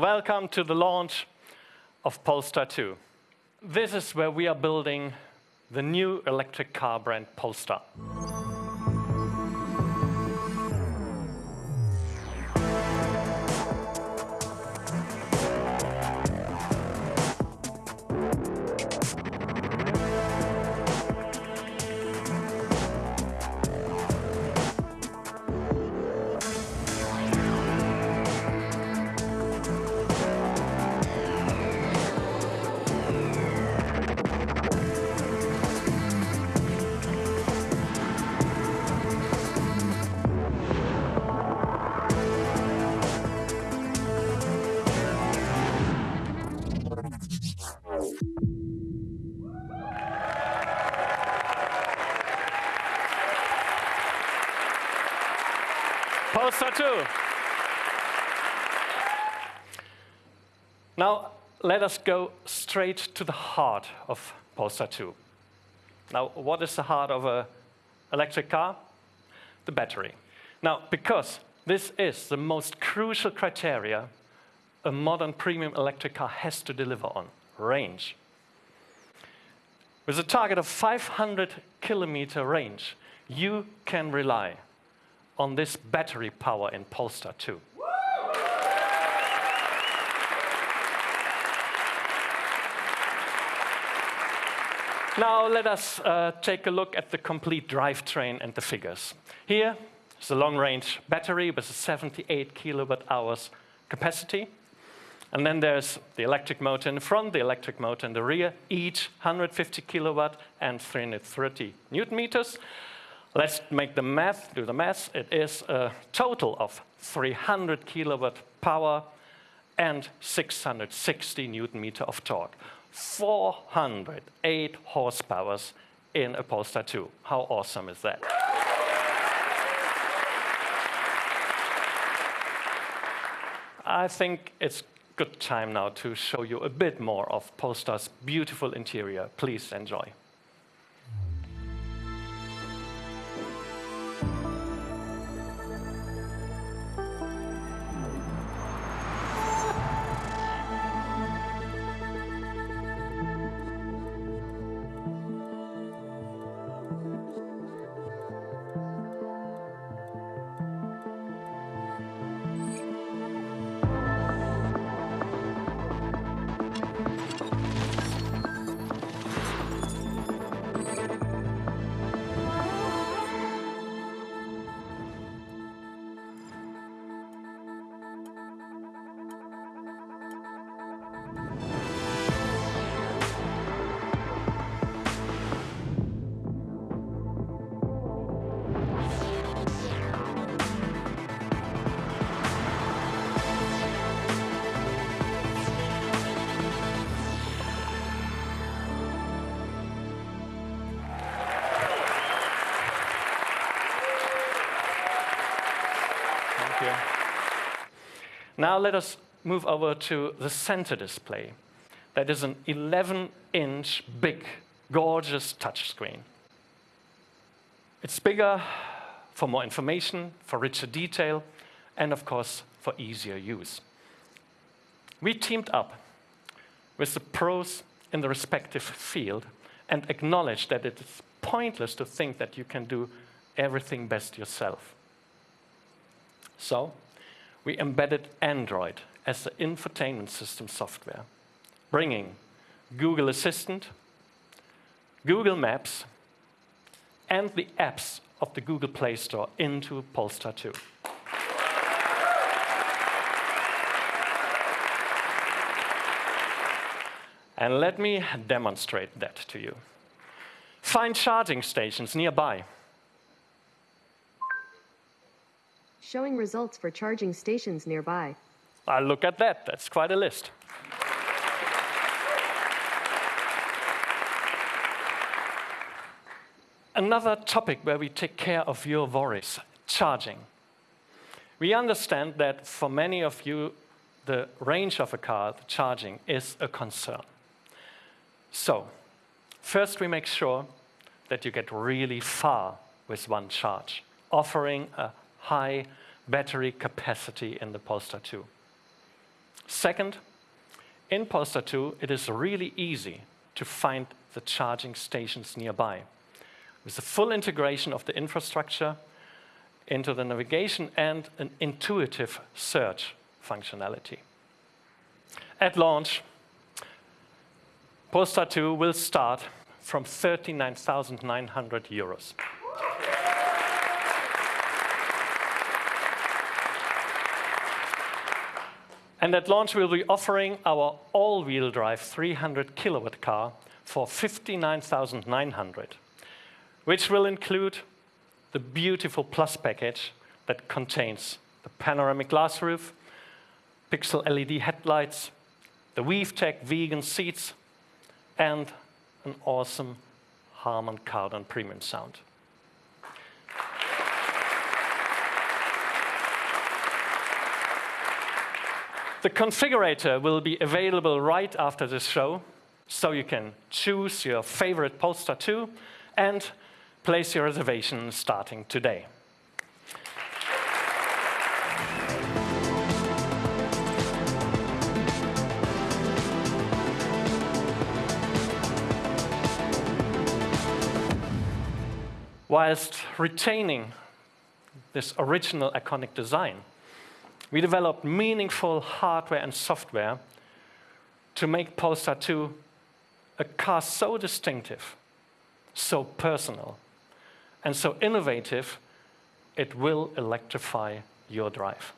Welcome to the launch of Polestar 2. This is where we are building the new electric car brand Polestar. Polestar 2. Now, let us go straight to the heart of Polestar 2. Now, what is the heart of an electric car? The battery. Now, because this is the most crucial criteria a modern premium electric car has to deliver on, range. With a target of 500 kilometer range, you can rely on this battery power in Polestar 2. Now let us uh, take a look at the complete drivetrain and the figures. Here is a long-range battery with a 78 kilowatt hours capacity. And then there's the electric motor in the front, the electric motor in the rear, each 150 kilowatt and 330 newton meters. Let's make the math, do the math. It is a total of 300 kilowatt power and 660 newton meter of torque. 408 horsepower in a Polestar 2. How awesome is that? I think it's good time now to show you a bit more of Polestar's beautiful interior. Please enjoy. Now let us move over to the center display. That is an 11-inch big, gorgeous touchscreen. It's bigger for more information, for richer detail, and of course, for easier use. We teamed up with the pros in the respective field and acknowledged that it is pointless to think that you can do everything best yourself. So we embedded Android as the infotainment system software, bringing Google Assistant, Google Maps, and the apps of the Google Play Store into Polestar 2. And let me demonstrate that to you. Find charging stations nearby. Showing results for charging stations nearby. Uh, look at that, that's quite a list. Another topic where we take care of your worries, charging. We understand that for many of you, the range of a car, the charging, is a concern. So, first we make sure that you get really far with one charge, offering a high battery capacity in the Polestar 2. Second, in Polestar 2, it is really easy to find the charging stations nearby. With the full integration of the infrastructure into the navigation and an intuitive search functionality. At launch, Polestar 2 will start from 39,900 euros. And at launch, we'll be offering our all-wheel drive 300 kilowatt car for 59,900, which will include the beautiful Plus package that contains the panoramic glass roof, pixel LED headlights, the WeaveTech vegan seats, and an awesome Harman Kardon premium sound. The configurator will be available right after this show, so you can choose your favorite Polestar 2 and place your reservation starting today. whilst retaining this original iconic design. We developed meaningful hardware and software to make Polestar 2 a car so distinctive, so personal, and so innovative, it will electrify your drive.